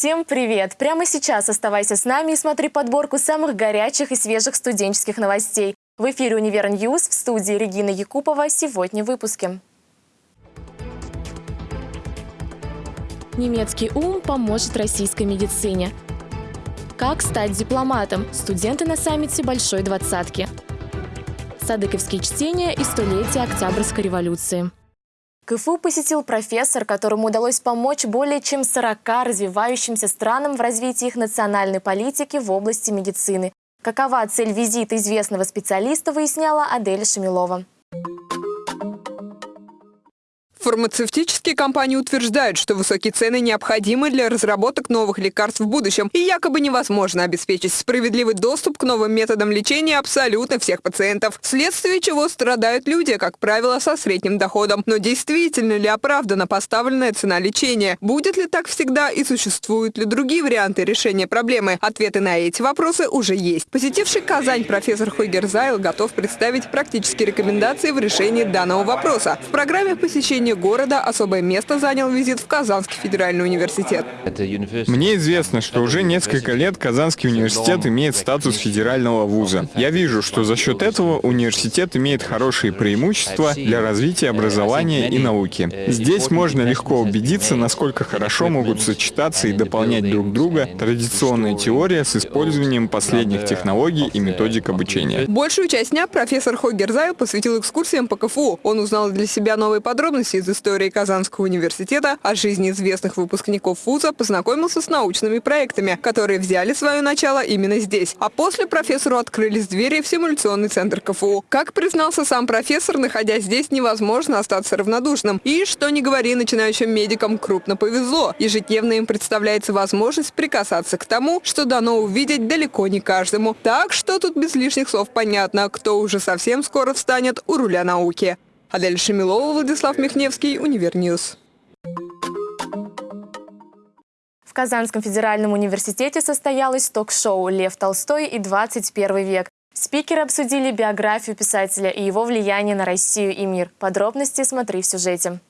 Всем привет! Прямо сейчас оставайся с нами и смотри подборку самых горячих и свежих студенческих новостей. В эфире «Univer News» в студии Регина Якупова. Сегодня в выпуске. Немецкий ум поможет российской медицине. Как стать дипломатом? Студенты на саммите Большой Двадцатки. Садыковские чтения и столетие Октябрьской революции. КФУ посетил профессор, которому удалось помочь более чем 40 развивающимся странам в развитии их национальной политики в области медицины. Какова цель визита известного специалиста, выясняла Адель Шамилова. Фармацевтические компании утверждают, что высокие цены необходимы для разработок новых лекарств в будущем, и якобы невозможно обеспечить справедливый доступ к новым методам лечения абсолютно всех пациентов, вследствие чего страдают люди, как правило, со средним доходом. Но действительно ли оправдана поставленная цена лечения? Будет ли так всегда и существуют ли другие варианты решения проблемы? Ответы на эти вопросы уже есть. Посетивший Казань профессор Хойгер Зайл готов представить практические рекомендации в решении данного вопроса. В программе посещения уровне города особое место занял визит в Казанский федеральный университет. Мне известно, что уже несколько лет Казанский университет имеет статус федерального вуза. Я вижу, что за счет этого университет имеет хорошие преимущества для развития образования и науки. Здесь можно легко убедиться, насколько хорошо могут сочетаться и дополнять друг друга традиционная теория с использованием последних технологий и методик обучения. Большую часть дня профессор Хогерзаю посвятил экскурсиям по КФУ. Он узнал для себя новые подробности из истории Казанского университета, о жизни известных выпускников вуза, познакомился с научными проектами, которые взяли свое начало именно здесь. А после профессору открылись двери в симуляционный центр КФУ. Как признался сам профессор, находясь здесь, невозможно остаться равнодушным. И, что не говори, начинающим медикам крупно повезло. Ежедневно им представляется возможность прикасаться к тому, что дано увидеть далеко не каждому. Так что тут без лишних слов понятно, кто уже совсем скоро встанет у руля науки. Адель Шамилова, Владислав Михневский, Univer News. В Казанском федеральном университете состоялось ток-шоу «Лев Толстой и 21 век». Спикеры обсудили биографию писателя и его влияние на Россию и мир. Подробности смотри в сюжете.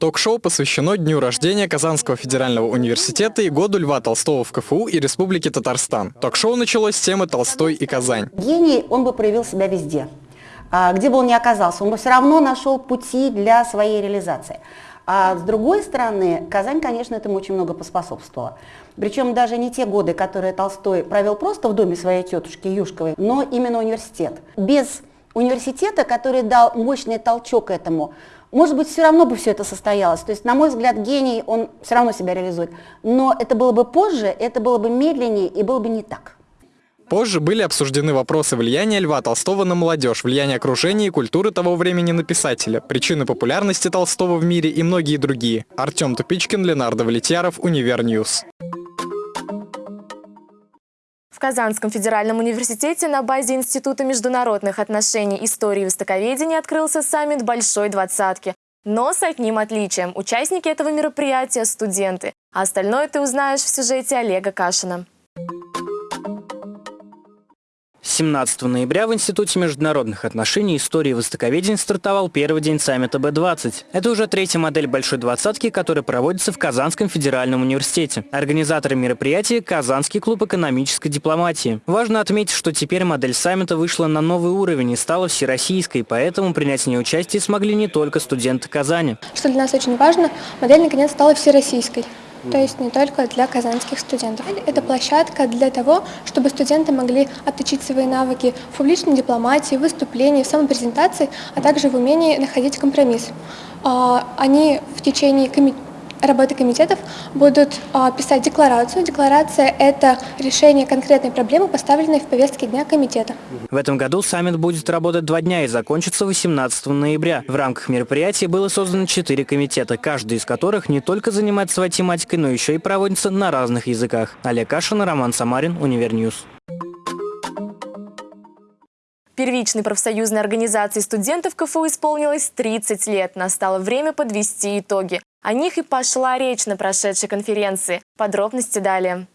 Ток-шоу посвящено дню рождения Казанского федерального университета и году Льва Толстого в КФУ и Республике Татарстан. Ток-шоу началось с темы «Толстой и Казань». Гений, он бы проявил себя везде. А, где бы он ни оказался, он бы все равно нашел пути для своей реализации. А с другой стороны, Казань, конечно, этому очень много поспособствовала. Причем даже не те годы, которые Толстой провел просто в доме своей тетушки Юшковой, но именно университет. Без университета, который дал мощный толчок этому, может быть, все равно бы все это состоялось. То есть, на мой взгляд, гений, он все равно себя реализует. Но это было бы позже, это было бы медленнее и было бы не так. Позже были обсуждены вопросы влияния Льва Толстого на молодежь, влияния окружения и культуры того времени на писателя, причины популярности Толстого в мире и многие другие. Артем Тупичкин, Ленар Давлетьяров, Univer News. В Казанском федеральном университете на базе Института международных отношений, истории и востоковедения открылся саммит Большой Двадцатки. Но с одним отличием. Участники этого мероприятия – студенты. А остальное ты узнаешь в сюжете Олега Кашина. 17 ноября в Институте международных отношений и истории востоковедения стартовал первый день саммита Б-20. Это уже третья модель Большой Двадцатки, которая проводится в Казанском федеральном университете. Организаторы мероприятия – Казанский клуб экономической дипломатии. Важно отметить, что теперь модель саммита вышла на новый уровень и стала всероссийской, поэтому принять в ней участие смогли не только студенты Казани. Что для нас очень важно, модель наконец стала всероссийской то есть не только для казанских студентов. Это площадка для того, чтобы студенты могли отточить свои навыки в публичной дипломатии, выступлении, в самопрезентации, а также в умении находить компромисс. А, они в течение работы комитетов будут а, писать декларацию. Декларация – это решение конкретной проблемы, поставленной в повестке дня комитета. В этом году саммит будет работать два дня и закончится 18 ноября. В рамках мероприятия было создано четыре комитета, каждый из которых не только занимается своей тематикой, но еще и проводится на разных языках. Олег Кашин, Роман Самарин, Univer News. Первичной профсоюзной организации студентов КФУ исполнилось 30 лет. Настало время подвести итоги. О них и пошла речь на прошедшей конференции. Подробности далее.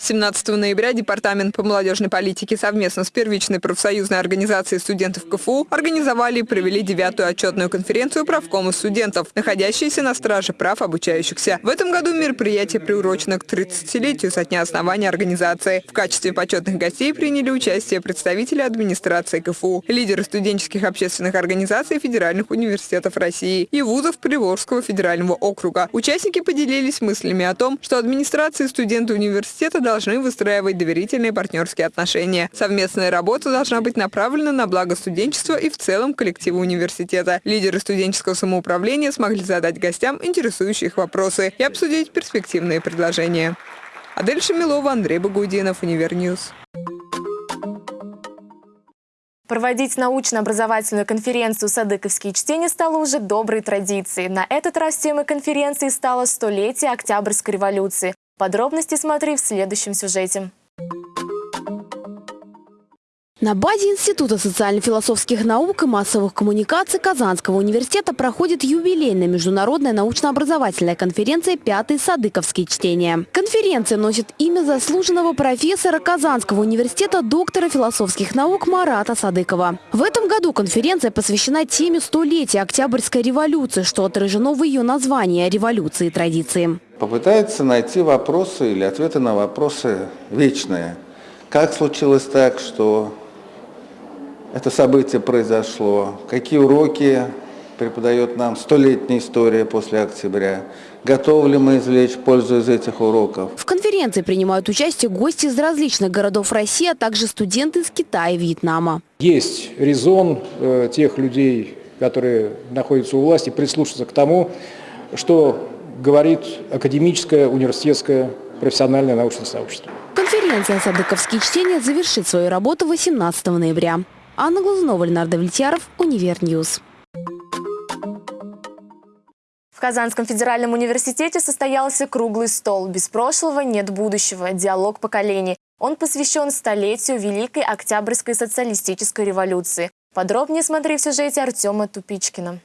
17 ноября Департамент по молодежной политике совместно с первичной профсоюзной организацией студентов КФУ организовали и провели девятую отчетную конференцию правкома студентов, находящиеся на страже прав обучающихся. В этом году мероприятие приурочено к 30-летию со дня основания организации. В качестве почетных гостей приняли участие представители администрации КФУ, лидеры студенческих общественных организаций федеральных университетов России и вузов Приволжского федерального округа. Участники поделились мыслями о том, что администрация и студенты университета должны выстраивать доверительные партнерские отношения. Совместная работа должна быть направлена на благо студенчества и в целом коллектива университета. Лидеры студенческого самоуправления смогли задать гостям интересующие их вопросы и обсудить перспективные предложения. Адель Шамилова, Андрей Багудинов, Univer News. Проводить научно-образовательную конференцию «Садыковские чтения» стало уже доброй традицией. На этот раз темой конференции стало столетие Октябрьской революции. Подробности смотри в следующем сюжете. На базе Института социально-философских наук и массовых коммуникаций Казанского университета проходит юбилейная международная научно-образовательная конференция «Пятые Садыковские чтения». Конференция носит имя заслуженного профессора Казанского университета доктора философских наук Марата Садыкова. В этом году конференция посвящена теме столетия Октябрьской революции, что отражено в ее названии «Революции и традиции». Попытается найти вопросы или ответы на вопросы вечные. Как случилось так, что это событие произошло, какие уроки преподает нам столетняя история после октября, готовы ли мы извлечь пользу из этих уроков. В конференции принимают участие гости из различных городов России, а также студенты из Китая и Вьетнама. Есть резон э, тех людей, которые находятся у власти, прислушаться к тому, что говорит академическое, университетское, профессиональное научное сообщество. Конференция «Садыковские чтения» завершит свою работу 18 ноября. Анна Глазунова, Ленар Давлетьяров, Univer News. В Казанском федеральном университете состоялся круглый стол «Без прошлого нет будущего. Диалог поколений». Он посвящен столетию Великой Октябрьской социалистической революции. Подробнее смотри в сюжете Артема Тупичкина.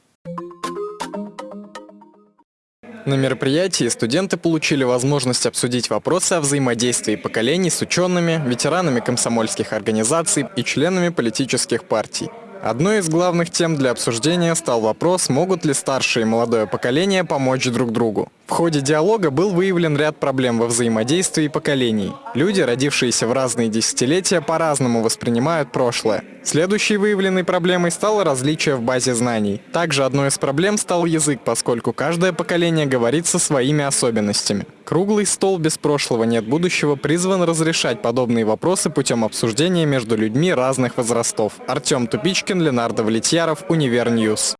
На мероприятии студенты получили возможность обсудить вопросы о взаимодействии поколений с учеными, ветеранами комсомольских организаций и членами политических партий. Одной из главных тем для обсуждения стал вопрос, могут ли старшее и молодое поколение помочь друг другу. В ходе диалога был выявлен ряд проблем во взаимодействии поколений. Люди, родившиеся в разные десятилетия, по-разному воспринимают прошлое. Следующей выявленной проблемой стало различие в базе знаний. Также одной из проблем стал язык, поскольку каждое поколение говорит со своими особенностями. Круглый стол без прошлого нет будущего призван разрешать подобные вопросы путем обсуждения между людьми разных возрастов. Артем Тупичкин, Ленардо Влетьяров, Univer News.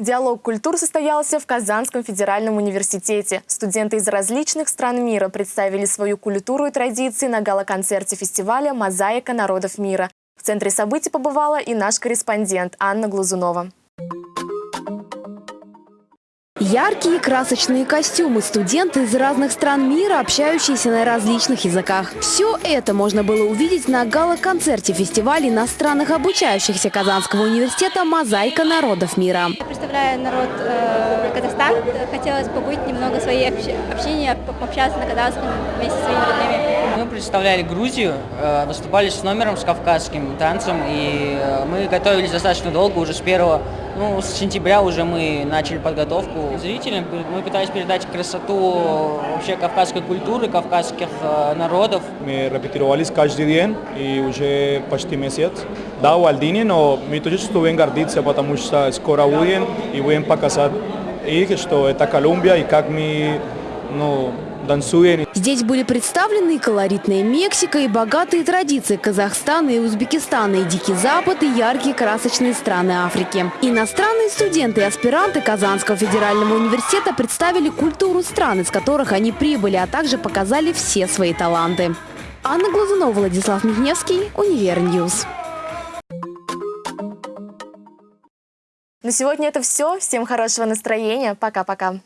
Диалог культур состоялся в Казанском федеральном университете. Студенты из различных стран мира представили свою культуру и традиции на гала-концерте фестиваля «Мозаика народов мира». В центре событий побывала и наш корреспондент Анна Глазунова. Яркие красочные костюмы, студенты из разных стран мира, общающиеся на различных языках. Все это можно было увидеть на гала-концерте фестиваля иностранных обучающихся Казанского университета «Мозаика народов мира». Я представляю народ э, Казахстан. Хотелось побыть немного своей общения, пообщаться на казахском вместе со своими родными. Мы представляли Грузию, э, выступали с номером, с кавказским танцем, и э, мы готовились достаточно долго, уже с первого ну, с сентября уже мы начали подготовку. Зрителям мы пытались передать красоту вообще кавказской культуры, кавказских э, народов. Мы репетировались каждый день и уже почти месяц. Да, в Альдине, но мы тоже будем гордиться, потому что скоро будем и будем показать их, что это Колумбия и как мы ну. Здесь были представлены и колоритная Мексика, и богатые традиции Казахстана и Узбекистана, и Дикий Запад, и яркие красочные страны Африки. Иностранные студенты и аспиранты Казанского федерального университета представили культуру стран, из которых они прибыли, а также показали все свои таланты. Анна Глазунова, Владислав Михневский, Univer News. На сегодня это все. Всем хорошего настроения. Пока-пока.